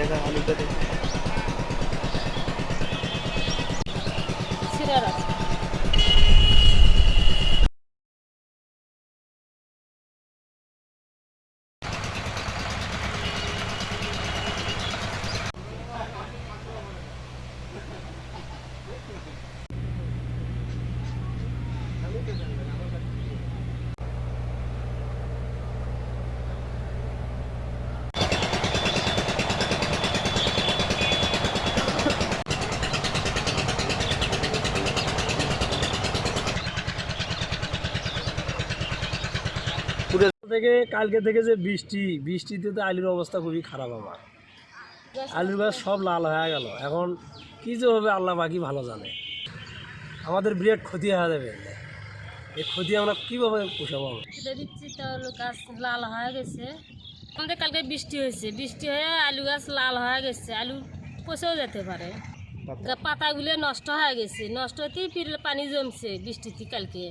जाएगा आलू का Thank you. থেকে কালকে থেকে যে বৃষ্টি বৃষ্টিতে তো আলুর অবস্থা খুবই খারাপ আমার। আলুর গাছ সব লাল হয়ে গেল। এখন কী যে হবে আল্লাহ বাকি ভালো জানে। আমাদের বিরাট ক্ষতি হয়ে যাবে। এই ক্ষতি আমরা কীভাবে পোষাবো? দিচ্ছি গাছ লাল হয়ে গেছে। আমাদের কালকে বৃষ্টি হয়েছে। বৃষ্টি হয়ে আলু গাছ লাল হয়ে গেছে। আলু পচেও যেতে পারে। পাতাগুলো নষ্ট হয়ে গেছে। নষ্ট হতেই ফির পানি জমছে বৃষ্টিতে কালকে।